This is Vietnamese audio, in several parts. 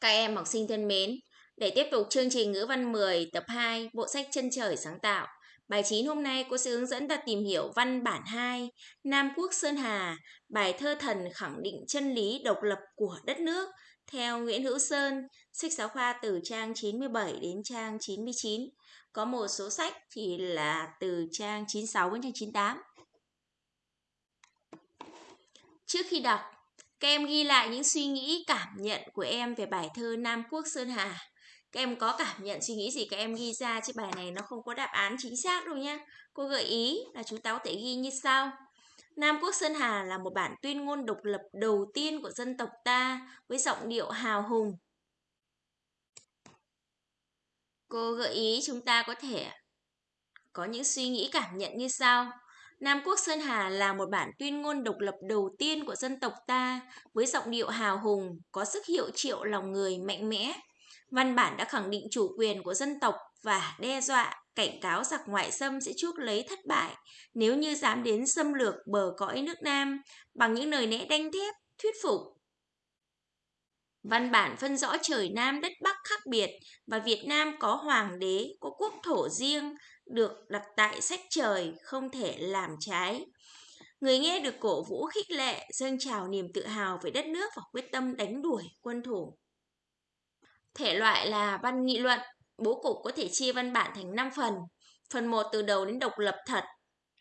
Các em học sinh thân mến, để tiếp tục chương trình ngữ văn 10 tập 2 bộ sách Chân trời sáng tạo, bài 9 hôm nay cô sẽ hướng dẫn ta tìm hiểu văn bản 2 Nam Quốc Sơn Hà, bài thơ thần khẳng định chân lý độc lập của đất nước theo Nguyễn Hữu Sơn, sách giáo khoa từ trang 97 đến trang 99. Có một số sách thì là từ trang 96 đến trang 98. Trước khi đọc, các em ghi lại những suy nghĩ, cảm nhận của em về bài thơ Nam Quốc Sơn Hà. Các em có cảm nhận suy nghĩ gì các em ghi ra chứ bài này nó không có đáp án chính xác đâu nhé. Cô gợi ý là chúng ta có thể ghi như sau. Nam Quốc Sơn Hà là một bản tuyên ngôn độc lập đầu tiên của dân tộc ta với giọng điệu hào hùng. Cô gợi ý chúng ta có thể có những suy nghĩ cảm nhận như sau. Nam Quốc Sơn Hà là một bản tuyên ngôn độc lập đầu tiên của dân tộc ta với giọng điệu hào hùng, có sức hiệu triệu lòng người mạnh mẽ. Văn bản đã khẳng định chủ quyền của dân tộc và đe dọa, cảnh cáo giặc ngoại xâm sẽ chuốc lấy thất bại nếu như dám đến xâm lược bờ cõi nước Nam bằng những lời lẽ đanh thép, thuyết phục. Văn bản phân rõ trời Nam đất Bắc khác biệt và Việt Nam có hoàng đế, có quốc thổ riêng, được đặt tại sách trời, không thể làm trái. Người nghe được cổ vũ khích lệ, dâng trào niềm tự hào về đất nước và quyết tâm đánh đuổi quân thủ. Thể loại là văn nghị luận, bố cục có thể chia văn bản thành 5 phần. Phần 1 từ đầu đến độc lập thật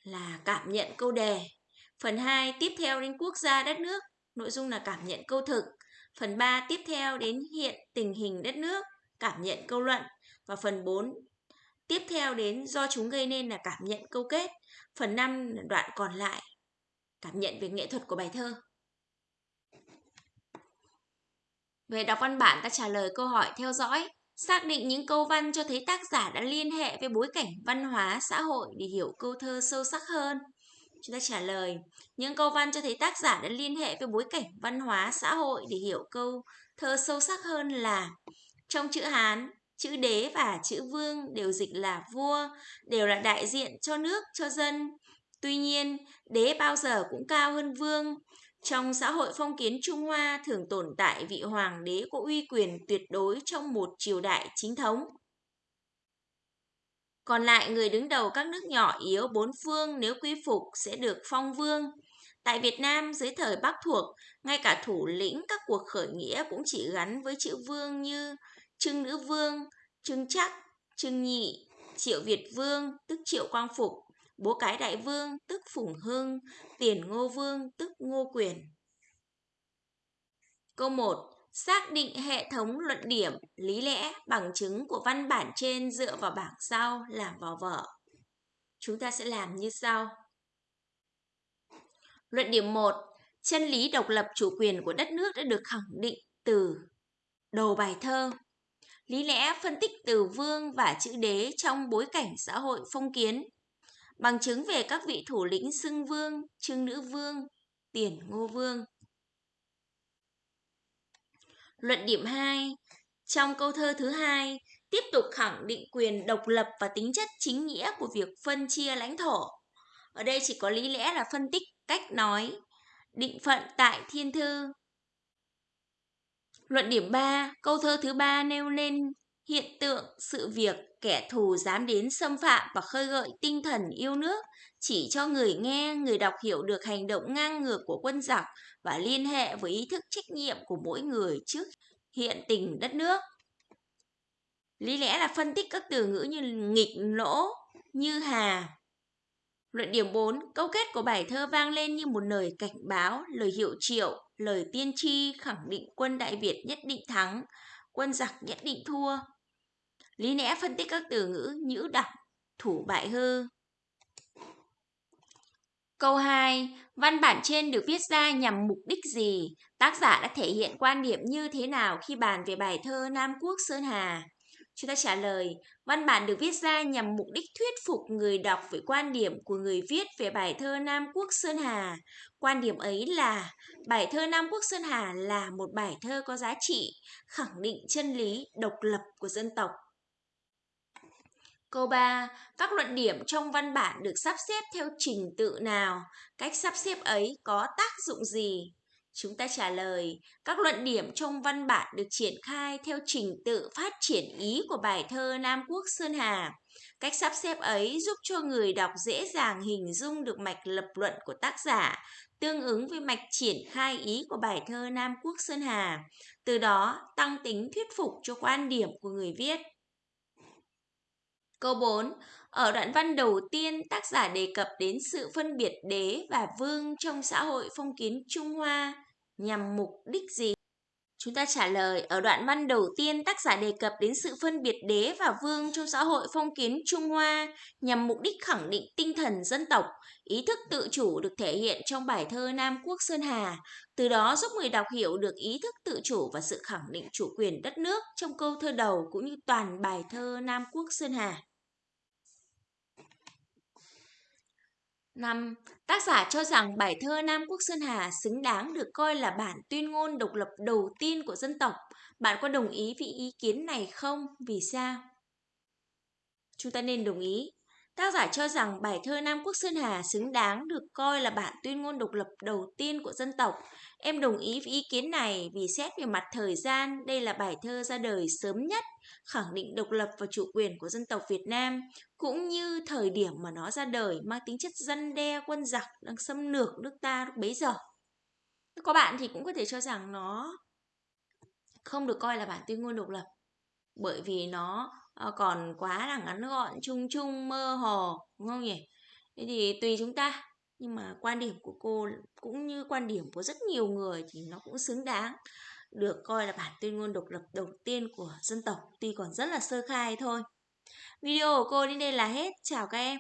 là cảm nhận câu đề. Phần 2 tiếp theo đến quốc gia đất nước, nội dung là cảm nhận câu thực. Phần 3 tiếp theo đến hiện tình hình đất nước, cảm nhận câu luận. Và phần 4 tiếp theo đến do chúng gây nên là cảm nhận câu kết. Phần 5 là đoạn còn lại, cảm nhận về nghệ thuật của bài thơ. Về đọc văn bản ta trả lời câu hỏi theo dõi. Xác định những câu văn cho thấy tác giả đã liên hệ với bối cảnh văn hóa, xã hội để hiểu câu thơ sâu sắc hơn. Chúng ta trả lời, những câu văn cho thấy tác giả đã liên hệ với bối cảnh văn hóa, xã hội để hiểu câu thơ sâu sắc hơn là trong chữ Hán, chữ đế và chữ vương đều dịch là vua, đều là đại diện cho nước, cho dân. Tuy nhiên, đế bao giờ cũng cao hơn vương. Trong xã hội phong kiến Trung Hoa thường tồn tại vị hoàng đế có uy quyền tuyệt đối trong một triều đại chính thống. Còn lại người đứng đầu các nước nhỏ yếu bốn phương nếu quy phục sẽ được phong vương. Tại Việt Nam dưới thời Bắc thuộc, ngay cả thủ lĩnh các cuộc khởi nghĩa cũng chỉ gắn với chữ vương như Trưng Nữ Vương, Trưng Chắc, Trưng Nhị, Triệu Việt Vương tức Triệu Quang Phục, Bố Cái Đại Vương tức Phùng Hưng, Tiền Ngô Vương tức Ngô Quyền. Câu 1. Xác định hệ thống luận điểm, lý lẽ, bằng chứng của văn bản trên dựa vào bảng sau làm vào vở. Chúng ta sẽ làm như sau. Luận điểm 1. Chân lý độc lập chủ quyền của đất nước đã được khẳng định từ đầu bài thơ. Lý lẽ phân tích từ vương và chữ đế trong bối cảnh xã hội phong kiến. Bằng chứng về các vị thủ lĩnh xưng vương, trưng nữ vương, tiền ngô vương. Luận điểm 2. Trong câu thơ thứ hai, tiếp tục khẳng định quyền độc lập và tính chất chính nghĩa của việc phân chia lãnh thổ. Ở đây chỉ có lý lẽ là phân tích cách nói, định phận tại thiên thư. Luận điểm 3, câu thơ thứ ba nêu lên hiện tượng, sự việc, kẻ thù dám đến xâm phạm và khơi gợi tinh thần yêu nước, chỉ cho người nghe, người đọc hiểu được hành động ngang ngược của quân giặc và liên hệ với ý thức trách nhiệm của mỗi người trước hiện tình đất nước. Lý lẽ là phân tích các từ ngữ như nghịch lỗ, như hà. Luận điểm 4, câu kết của bài thơ vang lên như một lời cảnh báo, lời hiệu triệu, lời tiên tri khẳng định quân Đại Việt nhất định thắng, quân giặc nhất định thua. Lý lẽ phân tích các từ ngữ nhữ đặc, thủ bại hư. Câu 2. Văn bản trên được viết ra nhằm mục đích gì? Tác giả đã thể hiện quan điểm như thế nào khi bàn về bài thơ Nam Quốc Sơn Hà? Chúng ta trả lời, văn bản được viết ra nhằm mục đích thuyết phục người đọc về quan điểm của người viết về bài thơ Nam Quốc Sơn Hà. Quan điểm ấy là bài thơ Nam Quốc Sơn Hà là một bài thơ có giá trị, khẳng định chân lý độc lập của dân tộc. Câu 3. Các luận điểm trong văn bản được sắp xếp theo trình tự nào? Cách sắp xếp ấy có tác dụng gì? Chúng ta trả lời, các luận điểm trong văn bản được triển khai theo trình tự phát triển ý của bài thơ Nam Quốc Sơn Hà. Cách sắp xếp ấy giúp cho người đọc dễ dàng hình dung được mạch lập luận của tác giả, tương ứng với mạch triển khai ý của bài thơ Nam Quốc Sơn Hà, từ đó tăng tính thuyết phục cho quan điểm của người viết. Câu 4. Ở đoạn văn đầu tiên, tác giả đề cập đến sự phân biệt đế và vương trong xã hội phong kiến Trung Hoa nhằm mục đích gì? Chúng ta trả lời, ở đoạn văn đầu tiên tác giả đề cập đến sự phân biệt đế và vương trong xã hội phong kiến Trung Hoa nhằm mục đích khẳng định tinh thần dân tộc, ý thức tự chủ được thể hiện trong bài thơ Nam Quốc Sơn Hà, từ đó giúp người đọc hiểu được ý thức tự chủ và sự khẳng định chủ quyền đất nước trong câu thơ đầu cũng như toàn bài thơ Nam Quốc Sơn Hà. 5. Tác giả cho rằng bài thơ Nam Quốc Sơn Hà xứng đáng được coi là bản tuyên ngôn độc lập đầu tiên của dân tộc. Bạn có đồng ý với ý kiến này không? Vì sao? Chúng ta nên đồng ý. Tác giả cho rằng bài thơ Nam Quốc Sơn Hà xứng đáng được coi là bản tuyên ngôn độc lập đầu tiên của dân tộc. Em đồng ý với ý kiến này vì xét về mặt thời gian, đây là bài thơ ra đời sớm nhất, khẳng định độc lập và chủ quyền của dân tộc Việt Nam, cũng như thời điểm mà nó ra đời mang tính chất dân đe quân giặc đang xâm lược nước ta lúc bấy giờ. Có bạn thì cũng có thể cho rằng nó không được coi là bản tuyên ngôn độc lập bởi vì nó Ờ, còn quá là ngắn gọn, chung chung, mơ hồ, đúng không nhỉ? Thế thì tùy chúng ta, nhưng mà quan điểm của cô cũng như quan điểm của rất nhiều người thì nó cũng xứng đáng được coi là bản tuyên ngôn độc lập đầu tiên của dân tộc, tuy còn rất là sơ khai thôi. Video của cô đến đây là hết. Chào các em.